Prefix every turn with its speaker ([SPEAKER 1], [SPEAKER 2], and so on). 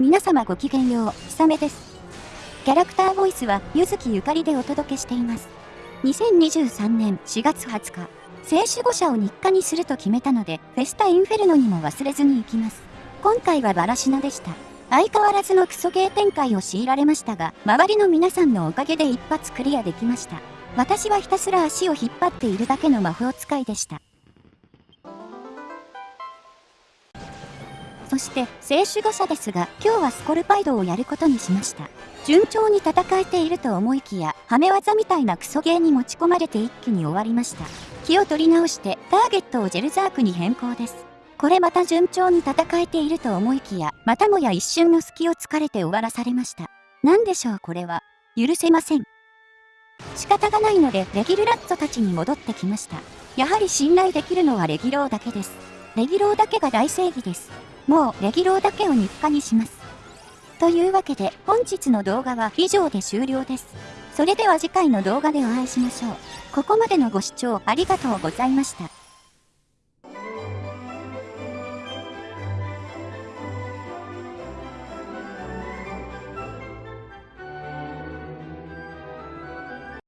[SPEAKER 1] 皆様ごきげんよう、ひさめです。キャラクターボイスは、ゆずきゆかりでお届けしています。2023年4月20日、聖守護者を日課にすると決めたので、フェスタインフェルノにも忘れずに行きます。今回はバラシナでした。相変わらずのクソゲー展開を強いられましたが、周りの皆さんのおかげで一発クリアできました。私はひたすら足を引っ張っているだけの魔法使いでした。そして、聖守護者ですが、今日はスコルパイドをやることにしました。順調に戦えていると思いきや、はめ技みたいなクソゲーに持ち込まれて一気に終わりました。気を取り直して、ターゲットをジェルザークに変更です。これまた順調に戦えていると思いきや、またもや一瞬の隙を突かれて終わらされました。何でしょうこれは。許せません。仕方がないので、レギルラッツォたちに戻ってきました。やはり信頼できるのはレギローだけです。レギローだけが大正義です。もうレギローだけを日課にします。というわけで本日の動画は以上で終了です。それでは次回の動画でお会いしましょう。ここまでのご視聴ありがとうございました。